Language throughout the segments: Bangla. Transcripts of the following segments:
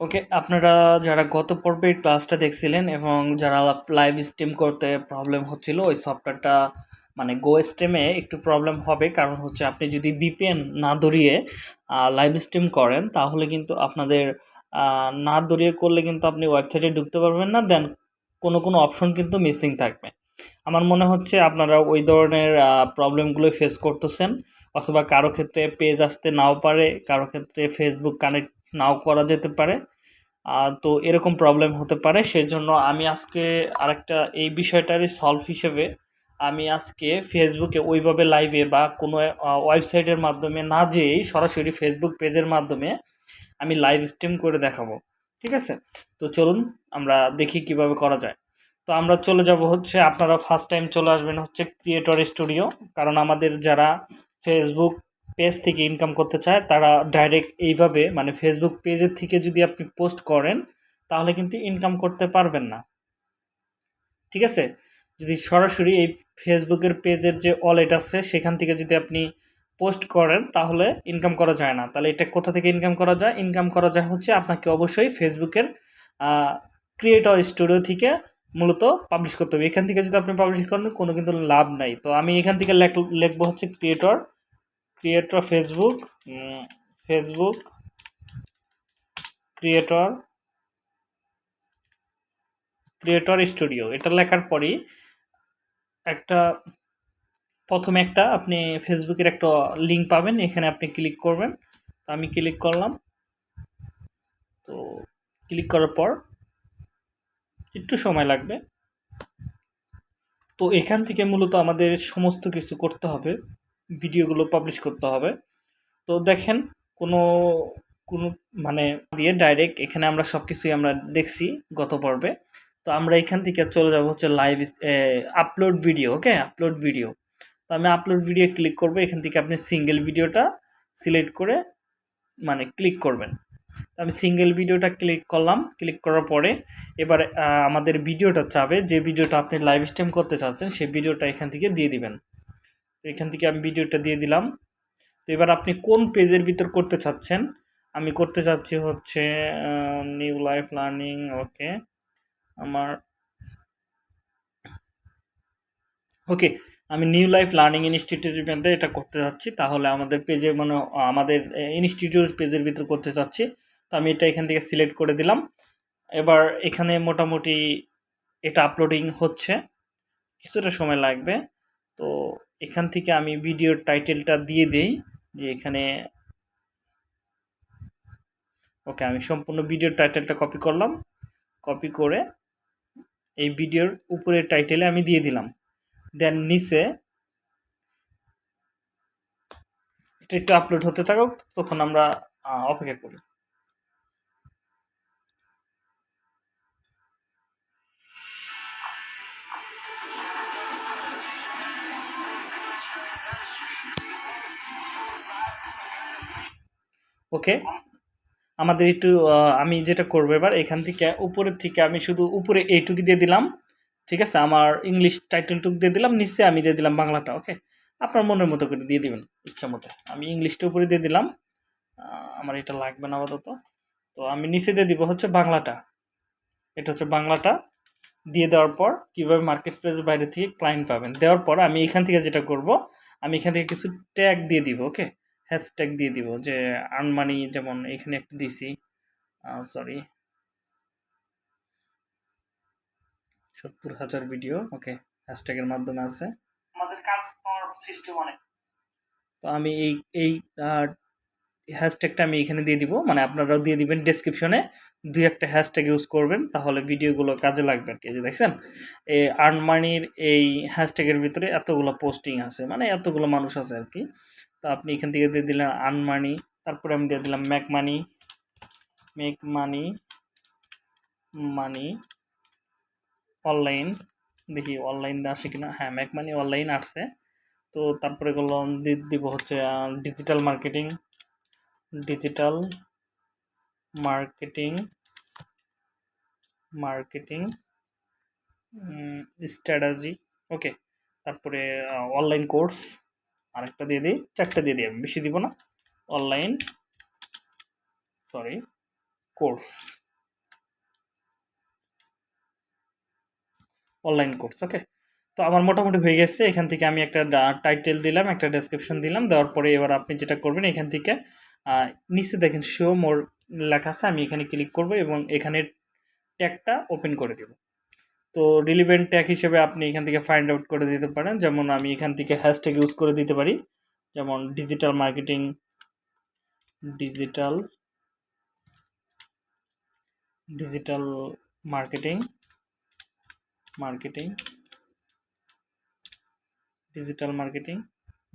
ওকে আপনারা যারা গত পর্বের ক্লাসটা দেখছিলেন এবং যারা লাইভ স্ট্রিম করতে প্রবলেম হচ্ছিল, ওই সফটওয়্যারটা মানে গো স্ট্রিমে একটু প্রবলেম হবে। কারণ হচ্ছে আপনি যদি বিপিএন না ধরিয়ে লাইভ স্ট্রিম করেন, তাহলে কিন্তু আপনাদের না ধরিয়ে করলে কিন্তু আপনি ওয়েবসাইটে ঢুকতে পারবেন না। দেন কোনো কোনো অপশন কিন্তু মিসিং থাকবে। আমার মনে হচ্ছে আপনারা ওই ধরনের প্রবলেমগুলো ফেস করতেছেন। অথবা কারও ক্ষেত্রে পেজ আসতে নাও পারে, কারও ক্ষেত্রে ফেসবুক কানেক্ট নাও করা যেতে পারে। আহ, তো এরকম প্রবলেম হতে পারে সেজন্য আমি আজকে আরেকটা এই বিষয়টারই সলভ হিসেবে আমি আজকে ফেসবুকে ওইভাবে লাইভে বা কোনো ওয়েবসাইটের মাধ্যমে না যেয়েই সরাসরি ফেসবুক পেজের মাধ্যমে আমি লাইভ স্ট্রিম করে দেখাবো। ঠিক আছে? তো চলুন আমরা দেখি কীভাবে করা যায়। তো আমরা চলে যাব হচ্ছে আপনারা ফার্স্ট টাইম চলে আসবেন হচ্ছে ক্রিয়েটর স্টুডিও কারণ আমাদের যারা ফেসবুক পেজ থেকে ইনকাম করতে চায়, তারা ডাইরেক্ট এইভাবে মানে ফেসবুক পেজের থেকে যদি আপনি পোস্ট করেন, তাহলে কিন্তু ইনকাম করতে পারবেন না। ঠিক আছে? যদি সরাসরি এই ফেসবুকের পেজের যে ওয়ালেট আছে, সেখান থেকে যদি আপনি পোস্ট করেন, তাহলে ইনকাম করা যায় না। তাহলে এটা কোথা থেকে ইনকাম করা যায়? ইনকাম করা যায় হচ্ছে আপনাকে অবশ্যই ফেসবুকের ক্রিয়েটর স্টুডিও থেকে মূলত পাবলিশ করতে হবে। এখান থেকে যদি আপনি পাবলিশ করেন, কোনো কিন্তু লাভ নাই। তো আমি এখান থেকে লেখ, লিখব হচ্ছে creator creator Facebook Facebook creator creator studio. এটা লেখার পরই একটা, প্রথমে একটা আপনি ফেসবুকের একটা লিঙ্ক পাবেন, এখানে আপনি ক্লিক করবেন। তো আমি ক্লিক করলাম। তো ক্লিক করার পর একটু সময় লাগবে। তো এখান থেকে মূলত আমাদের সমস্ত কিছু করতে হবে। ভিডিওগুলো পাবলিশ করতে হবে। তো দেখেন, কোনো কোনো মানে দিয়ে ডাইরেক্ট এখানে আমরা সব কিছুই আমরা দেখছি গত পর্বে। তো আমরা এখান থেকে চলে যাব হচ্ছে live upload video okay upload video তো আমি আপলোড ভিডিও ক্লিক করব, এখান থেকে আপনি সিঙ্গেল ভিডিওটা সিলেক্ট করে মানে ক্লিক করবেন। তো আমি সিঙ্গেল ভিডিওটা ক্লিক করলাম ক্লিক করার পরে এবার আমাদের ভিডিওটা চাবে, যে ভিডিওটা আপনি লাইভ স্ট্রিম করতে চাচ্ছেন, সেই ভিডিওটা এখান থেকে দিয়ে দিবেন। তো এখান থেকে আমি ভিডিওটা দিয়ে দিলাম। তো এবার আপনি কোন পেজের ভিতর করতে চাচ্ছেন? আমি করতে চাচ্ছি হচ্ছে নিউ লাইফ লার্নিং ওকে আমার ওকে আমি নিউ লাইফ লার্নিং ইনস্টিটিউটের মধ্যে এটা করতে চাচ্ছি। তাহলে আমাদের পেজে মানে আমাদের ইনস্টিটিউট পেজের ভিতর করতে চাচ্ছি। তো আমি এটা এখান থেকে সিলেক্ট করে দিলাম। এবার এখানে মোটামুটি এটা আপলোডিং হচ্ছে। কিছুটা সময় লাগবে। তো এখান থেকে আমি ভিডিওর টাইটেলটা দিয়ে দেই, যে এখানে ওকে, আমি সম্পূর্ণ ভিডিওর টাইটেলটা কপি করলাম। কপি করে এই ভিডিওর উপরের টাইটেলে আমি দিয়ে দিলাম। দেন নিচে এটা একটু আপলোড হতে থাকুক, তখন আমরা অপেক্ষা করি। ওকে? আমাদের একটু আমি যেটা করব এবার, এখান থেকে উপরের থেকে আমি শুধু উপরে এইটুকু দিয়ে দিলাম, ঠিক আছে? আমার ইংলিশ টাইটেলটুকু দিয়ে দিলাম, নিচে আমি দিয়ে দিলাম বাংলাটা, ওকে? আপনার মনের মতো করে দিয়ে দিবেন, ইচ্ছা মতো। আমি ইংলিশটা উপরে দিয়ে দিলাম আমার এটা লাগবে না আপাতত। তো আমি নিচে দিয়ে দিব হচ্ছে বাংলাটা। এটা হচ্ছে বাংলাটা, দিয়ে দেওয়ার পর কীভাবে মার্কেট প্লেস বাইরে থেকে ক্লায়েন্ট পাবেন, দেওয়ার পর আমি এখান থেকে যেটা করব, আমি এখান থেকে কিছু ট্যাগ দিয়ে দিব, ওকে? হ্যাশট্যাগ দিয়ে দিব যে আর্ন মানি যেমন এখানে একটা দিছি। সরি সত্তর হাজার ভিডিও ওকে হ্যাশট্যাগের মাধ্যমে আছে। আমাদের কাজ পাওয়ার সিস্টেম অনেক। তো আমি এই এই হ্যাশট্যাগটা আমি এখানে দিয়ে দিব মানে আপনারাও দিয়ে দিবেন ডেসক্রিপশনে দুই একটা হ্যাশট্যাগ ইউজ করবেন তাহলে ভিডিওগুলো কাজে লাগবে আর কি যে দেখছেন এই আর্ন মানির এই হ্যাশট্যাগের ভিতরে এতগুলো পোস্টিং আছে মানে এতগুলো মানুষ আছে আর কি। তো আপনি এখান থেকে দিয়ে দিলেন আর্ন মানি তারপরে আমি দিয়ে দিলাম make money make money money online, দেখি অনলাইন আসে কিনা। হ্যাঁ ম্যাক মানি অনলাইন আসছে। তো তারপরে দি- দিব হচ্ছে digital marketing digital marketing marketing strategy okay তারপরে অনলাইন কোর্স আরেকটা দিয়ে দিই, চারটা দিয়ে দিই আমি, বেশি দিব না। Online sorry course online course okay তো আমার মোটামুটি হয়ে গেছে, এখান থেকে আমি একটা টাইটেল দিলাম, একটা ডেসক্রিপশন দিলাম, দেওয়ার পরে এবার আপনি যেটা করবেন, এখান থেকে নিচে দেখেন শো মোর লেখা আছে, আমি এখানে ক্লিক করব এবং এখানে ট্যাগটা ওপেন করে দেব। তো রিলিভেন্ট ট্যাগ হিসেবে আপনি এখান থেকে ফাইন্ড আউট করে দিতে পারেন। যেমন আমি এখান থেকে হ্যাশট্যাগ ইউজ করে দিতে পারি। যেমন digital marketing digital digital marketing marketing digital marketing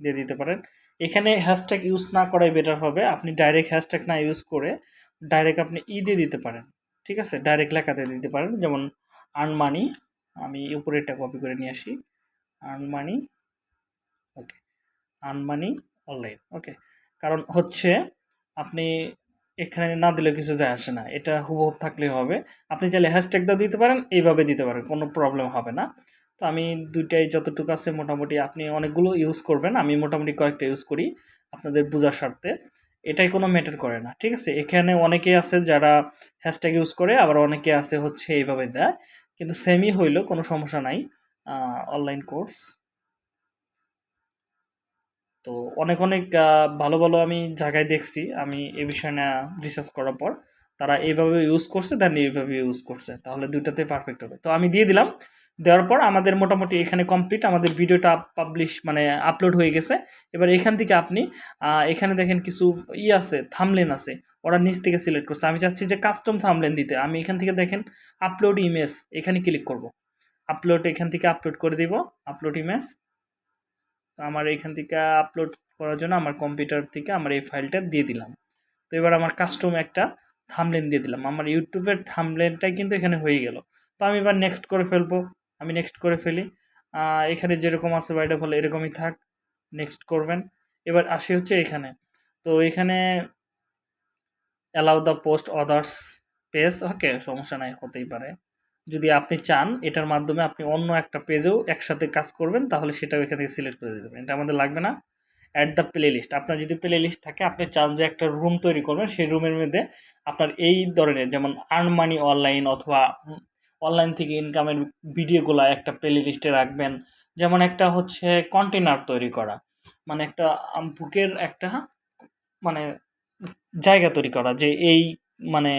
দিয়ে দিতে পারেন। এখানে হ্যাশট্যাগ ইউজ না করাই বেটার হবে। আপনি ডাইরেক্ট হ্যাশট্যাগ না ইউজ করে ডাইরেক্ট আপনি ই দিয়ে দিতে পারেন। ঠিক আছে? ডাইরেক্ট লেখাতে দিতে পারেন। যেমন আর্ন মানি আমি উপরেরটা কপি করে নিয়ে আসি। Earn money okay earn money online okay কারণ হচ্ছে আপনি এখানে না দিলে কিছু যায় আসে না, এটা হুবহুব থাকলেই হবে। আপনি চাইলে হ্যাশট্যাগ দাও দিতে পারেন, এইভাবে দিতে পারেন, কোনো প্রবলেম হবে না। তো আমি দুইটাই যতটুকু আছে মোটামুটি, আপনি অনেকগুলো ইউজ করবেন, আমি মোটামুটি কয়েকটা ইউজ করি আপনাদের বোঝার স্বার্থে। এটাই কোনো ম্যাটার করে না, ঠিক আছে? এখানে অনেকে আছে যারা হ্যাশট্যাগ ইউজ করে, আবার অনেকে আছে হচ্ছে এইভাবে দেয়। কিন্তু সেমই হইল, কোনো সমস্যা নাই অনলাইন কোর্স তো অনেক অনেক ভালো ভালো আমি জায়গায় দেখছি, আমি এ বিষয়ে না রিসার্চ করার পর। তারা এইভাবে ইউজ করছে দেন এইভাবে ইউজ করছে, তাহলে দুইটাতে পারফেক্ট হবে। তো আমি দিয়ে দিলাম দেওয়ার পর আমাদের মোটামুটি এখানে কমপ্লিট আমাদের ভিডিওটা পাবলিশ মানে আপলোড হয়ে গেছে। এবার এখান থেকে আপনি এখানে দেখেন কিছু ই আছে থামলেন আছে, ওরা নিচ থেকে সিলেক্ট করছে। আমি চাচ্ছি যে কাস্টম থামলেন দিতে। আমি এখান থেকে দেখেন আপলোড ইমেজ এখানে ক্লিক করব। আপলোড এখান থেকে আপলোড করে দিব আপলোড ইমেজ আমার এখান থেকে আপলোড করার জন্য আমার কম্পিউটার থেকে আমার এই ফাইলটা দিয়ে দিলাম। তো এবার আমার কাস্টম একটা থামলেন দিয়ে দিলাম। আমার ইউটিউবের থামলেনটাই কিন্তু এখানে হয়ে গেল। তো আমি এবার নেক্সট করে ফেলব। আমি নেক্সট করে ফেলি। এখানে যেরকম আছে বাইরে ফলে এরকমই থাক নেক্সট করবেন। এবার আসি হচ্ছে এখানে। তো এখানে allow the post others page okay সমস্যা নাই, হতেই পারে। যদি আপনি চান, এটার মাধ্যমে আপনি অন্য একটা পেজেও একসাথে কাজ করবেন, তাহলে সেটাও এখান থেকে সিলেক্ট করে দেবেন। এটা আমাদের লাগবে না। অ্যাট দ্য প্লে লিস্ট আপনার যদি প্লে লিস্ট থাকে, আপনি চান যে একটা রুম তৈরি করবেন, সেই রুমের মধ্যে আপনার এই ধরনের, যেমন আর্ন মানি অনলাইন অথবা অনলাইন থেকে ইনকামের ভিডিওগুলো একটা প্লে লিস্টে রাখবেন। যেমন একটা হচ্ছে কন্টেনার তৈরি করা। মানে একটা বুকের একটা মানে জায়গা তৈরি করা যে এই মানে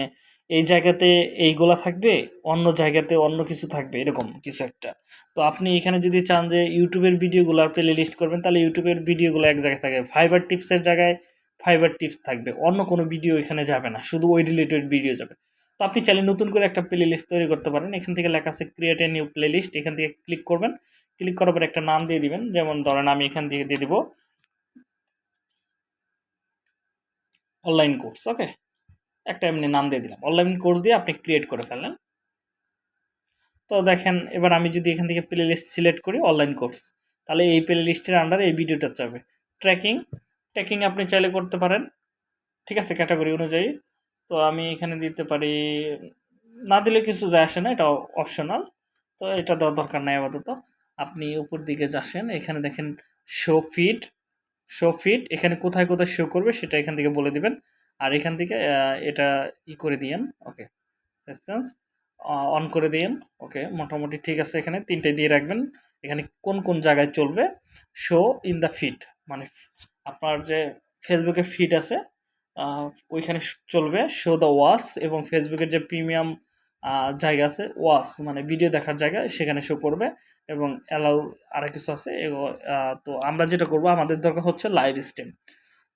এই জায়গাতে এইগুলা থাকবে, অন্য জায়গাতে অন্য কিছু থাকবে, এরকম কিছু একটা। তো আপনি এখানে যদি চান যে ইউটিউবের ভিডিওগুলো প্লে লিস্ট করবেন, তাহলে ইউটিউবের ভিডিওগুলো এক জায়গায় থাকবে ফাইবার টিপসের জায়গায় ফাইবার টিপস থাকবে। অন্য কোনো ভিডিও এখানে যাবে না। শুধু ওই রিলেটেড ভিডিও যাবে। তো আপনি চাইলে নতুন করে একটা প্লে লিস্ট তৈরি করতে পারেন। এখান থেকে লেখা আছে create a new playlist এখান থেকে ক্লিক করবেন। ক্লিক করার পর একটা নাম দিয়ে দিবেন। যেমন ধরেন আমি এখান থেকে দিয়ে দিব অনলাইন কোর্স ওকে একটা এমনি নাম দিয়ে দিলাম। অনলাইন কোর্স দিয়ে আপনি ক্রিয়েট করে ফেললেন। তো দেখেন, এবার আমি যদি এখান থেকে প্লে লিস্ট সিলেক্ট করি অনলাইন কোর্স তাহলে এই প্লে লিস্টের আন্ডারে এই ভিডিওটা যাবে। ট্র্যাকিং ট্র্যাকিং আপনি চাইলে করতে পারেন। ঠিক আছে ক্যাটাগরি অনুযায়ী। তো আমি এখানে দিতে পারি, না দিলে কিছু যায় আসে না, এটা অপশনাল তো এটা দেওয়ার দরকার নাই আপাতত। আপনি উপর দিকে যাসেন এখানে দেখেন শো ফিট শো ফিট এখানে কোথায় কোথায় শো করবে সেটা এখান থেকে বলে দিবেন। আর এখান থেকে এটা ই করে দিয়েন ওকে ডিস্টেন্স অন করে দিয়েন ওকে মোটামুটি ঠিক আছে এখানে, তিনটে দিয়ে রাখবেন। এখানে কোন কোন জায়গায় চলবে? শো ইন দ্য ফিড মানে আপনার যে ফেসবুকে ফিড আছে ওইখানে চলবে। শো দ্য ওয়াস এবং ফেসবুকের যে প্রিমিয়াম জায়গা আছে ওয়াস মানে ভিডিও দেখার জায়গা, সেখানে শো করবে এবং অ্যালাউ আর কিছু আছে। তো আমরা যেটা করব, আমাদের দরকার হচ্ছে লাইভ স্ট্রিম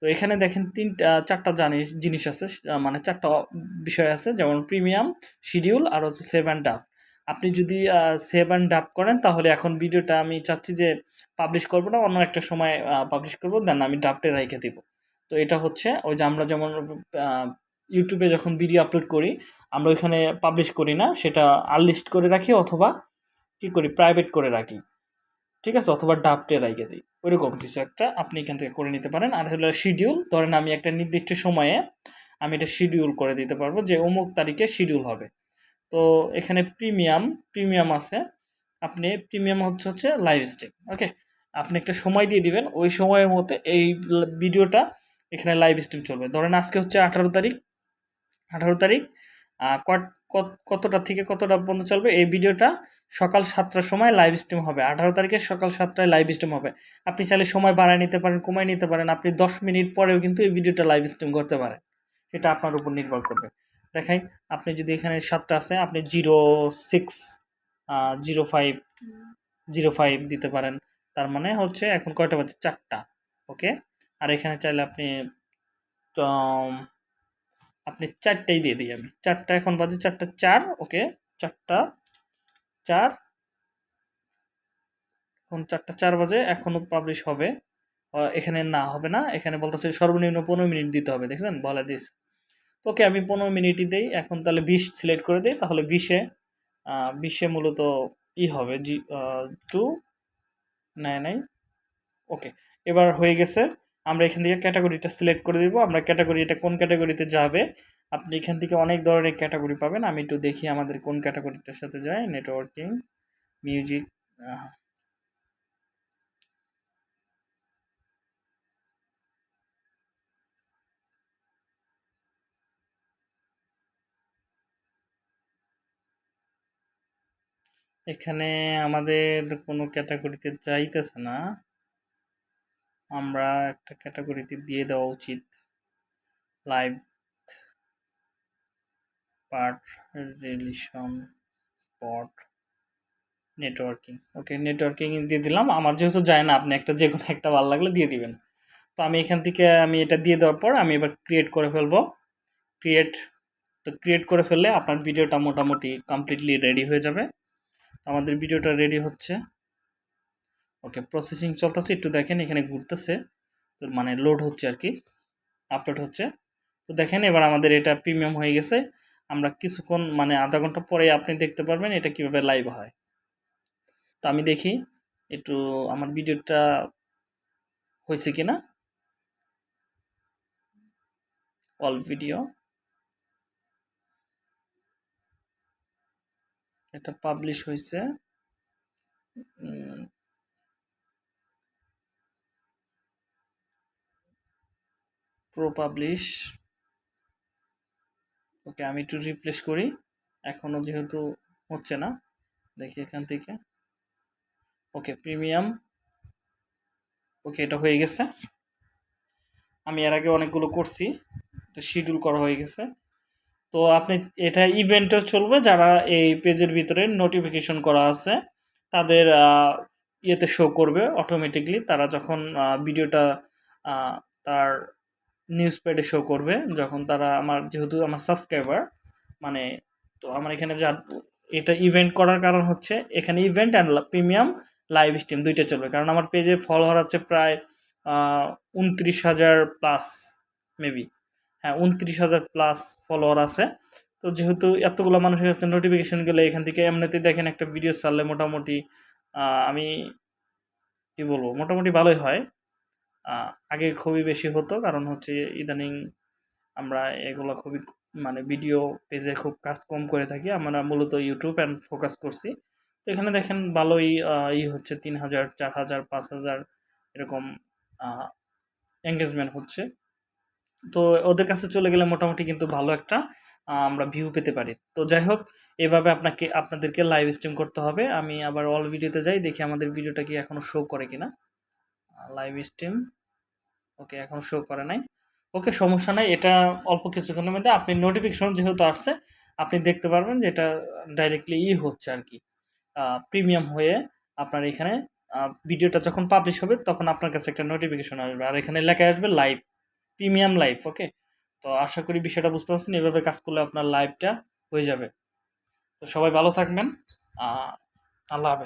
তো এখানে দেখেন তিনটা, চারটা জানিস জিনিস আছে মানে চারটা বিষয় আছে, যেমন প্রিমিয়াম শিডিউল আর হচ্ছে সেভ অ্যান্ড ডাব আপনি যদি সেভ অ্যান্ড ডাব করেন, তাহলে এখন ভিডিওটা আমি চাচ্ছি যে পাবলিশ করব না, অন্য একটা সময় পাবলিশ করব দেন আমি ডাবটে রেখে দিব। তো এটা হচ্ছে, ওই যে আমরা যেমন ইউটিউবে যখন ভিডিও আপলোড করি, আমরা ওইখানে পাবলিশ করি না, সেটা আনলিস্ট করে রাখি অথবা কী করি প্রাইভেট করে রাখি। ঠিক আছে? অথবা ডাবটে রাইখে দিই। ওইরকম কিছু একটা আপনি এখান থেকে করে নিতে পারেন। আর হলো শিডিউল ধরেন আমি একটা নির্দিষ্ট সময়ে আমি এটা শিডিউল করে দিতে পারব যে অমুক তারিখে শিডিউল হবে। তো এখানে প্রিমিয়াম প্রিমিয়াম আছে। আপনি প্রিমিয়াম হচ্ছে হচ্ছে লাইভ স্ট্রিম ওকে আপনি একটা সময় দিয়ে দিবেন, ওই সময়ের মধ্যে এই ভিডিওটা এখানে লাইভ স্ট্রিম চলবে। ধরেন আজকে হচ্ছে আঠারো তারিখ। আঠারো তারিখ কতটা থেকে কতটা পর্যন্ত চলবে? এই ভিডিওটা সকাল সাতটার সময় লাইভ স্ট্রিম হবে। আঠারো তারিখে সকাল সাতটায় লাইভ স্ট্রিম হবে। আপনি চাইলে সময় বাড়ায় নিতে পারেন, কমায় নিতে পারেন। আপনি দশ মিনিট পরেও কিন্তু এই ভিডিওটা লাইভ স্ট্রিম করতে পারেন। সেটা আপনার উপর নির্ভর করবে। দেখাই, আপনি যদি এখানে সাতটা আছে, আপনি zero six zero five zero five দিতে পারেন। তার মানে হচ্ছে এখন কয়টা বাজে? চারটা। ওকে আর এখানে চাইলে আপনি আপনি চারটাই দিয়ে দিই আমি চারটা, এখন বাজে চারটা চার, ওকে, চারটা, চার। এখন চারটা চার বাজে, এখনও পাবলিশ হবে। এখানে না হবে না, এখানে বলতেছে সর্বনিম্ন পনেরো মিনিট দিতে হবে, দেখছেন? বলে দিস। ওকে, আমি পনেরো মিনিটই দিই, এখন তাহলে বিশ সিলেক্ট করে দিই, তাহলে বিশে বিশে মূলত ই হবে, জি টু নাই নাই ওকে এবার হয়ে গেছে আমরা এখান থেকে ক্যাটাগরিটা সিলেক্ট করে দিব। আমরা ক্যাটাগরি এটা কোন ক্যাটাগরিতে যাবে? আপনি এখান থেকে অনেক ধরনের ক্যাটাগরি পাবেন। আমি একটু দেখি আমাদের কোন ক্যাটাগরিটার সাথে যায়। নেটওয়ার্কিং, মিউজিক এখানে আমাদের কোনো ক্যাটাগরিতে যাইতেছে না। আমরা একটা ক্যাটাগরিতে দিয়ে দেওয়া উচিত। Live part relation spot networking okay networking দিয়ে দিলাম। আমার যেহেতু যায় না, আপনি একটা যে কোনো একটা ভালো লাগলে দিয়ে দিবেন। তো আমি এখান থেকে আমি এটা দিয়ে দেওয়ার পর আমি এবার ক্রিয়েট করে ফেলব। ক্রিয়েট তো ক্রিয়েট করে ফেললে আপনার ভিডিওটা মোটামুটি কমপ্লিটলি রেডি হয়ে যাবে। আমাদের ভিডিওটা রেডি হচ্ছে। ওকে প্রসেসিং চলতেছে, একটু দেখেন এখানে ঘুরতেছে। তো মানে লোড হচ্ছে আর কি আপলোড হচ্ছে। তো দেখেন এবার আমাদের এটা প্রিমিয়াম হয়ে গেছে। আমরা কিছুক্ষণ মানে আধা ঘণ্টা পরে আপনি দেখতে পারবেন এটা কীভাবে লাইভ হয়। তো আমি দেখি, একটু আমার ভিডিওটা হয়েছে কি না অল ভিডিও এটা পাবলিশ হয়েছে। প্রো পাবলিশ ওকে আমি একটু রিপ্লেস করি। এখনও যেহেতু হচ্ছে না, দেখি এখান থেকে। ওকে প্রিমিয়াম ওকে এটা হয়ে গেছে। আমি এর আগে অনেকগুলো করছি তো শিডিউল করা হয়ে গেছে। তো আপনি, এটা ইভেন্টও চলবে, যারা এই পেজের ভিতরে নোটিফিকেশন করা আছে, তাদের ইয়েতে শো করবে অটোমেটিকলি তারা যখন ভিডিওটা তার নিউজ প্যাডে শো করবে, যখন তারা আমার, যেহেতু আমার সাবস্ক্রাইবার মানে তো আমার এখানে যা, এটা ইভেন্ট করার কারণ হচ্ছে, এখানে event and premium live stream দুইটা চলবে। কারণ আমার পেজে ফলোয়ার আছে প্রায় উনত্রিশ হাজার প্লাস মেবি হ্যাঁ উনত্রিশ হাজার প্লাস ফলোয়ার আছে। তো যেহেতু এতগুলো মানুষের কাছে নোটিফিকেশান গেলে এখান থেকে এমনিতেই দেখেন একটা ভিডিও ছাড়লে মোটামুটি আমি, কি বলব, মোটামুটি ভালোই হয়। আগে খুবই বেশি হতো। কারণ হচ্ছে ইদানিং আমরা এগুলো খুবই মানে ভিডিও পেজে খুব কাজ কম করে থাকি। আমরা মূলত ইউটিউব অ্যান্ড ফোকাস করছি। তো এখানে দেখেন ভালোই ই হচ্ছে তিন হাজার, চার হাজার, পাঁচ হাজার এরকম এঙ্গেজমেন্ট হচ্ছে। তো ওদের কাছে চলে গেলে মোটামুটি কিন্তু ভালো একটা আমরা ভিউ পেতে পারি। তো যাই হোক, এভাবে আপনাকে, আপনাদেরকে লাইভ স্ট্রিম করতে হবে। আমি আবার অল ভিডিওতে যাই, দেখি আমাদের ভিডিওটা কি এখনও শো করে কিনা। লাইভ স্ট্রিম ওকে, এখন শো করে নাই। ওকে, সমস্যা নাই, এটা অল্প কিছুক্ষণের মধ্যে আপনি নোটিফিকেশন যেহেতু আসছে, আপনি দেখতে পারবেন যে এটা ডাইরেক্টলি ই হচ্ছে আর কি। প্রিমিয়াম হয়ে আপনার এখানে ভিডিওটা যখন পাবলিশ হবে, তখন আপনার কাছে একটা নোটিফিকেশন আসবে। আর এখানে লেখা আসবে লাইভ প্রিমিয়াম লাইভ ওকে? তো আশা করি বিষয়টা বুঝতে পারছেন, এভাবে কাজ করলে আপনার লাইভটা হয়ে যাবে। তো সবাই ভালো থাকবেন। আল্লাহ হাফেজ।